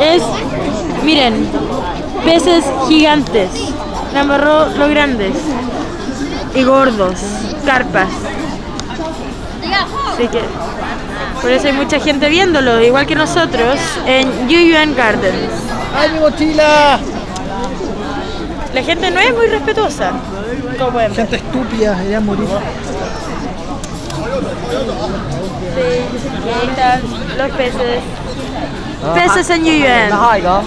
es, miren, peces gigantes, Namarro los grandes y gordos, carpas. Así que por eso hay mucha gente viéndolo, igual que nosotros, en Yuyuan Gardens. ¡Ay, mi mochila! La gente no es muy respetuosa, como pueden ver. Gente estúpida, ella morir. Sí, ahí están los peces. Peces en Yuyuan. 下一个。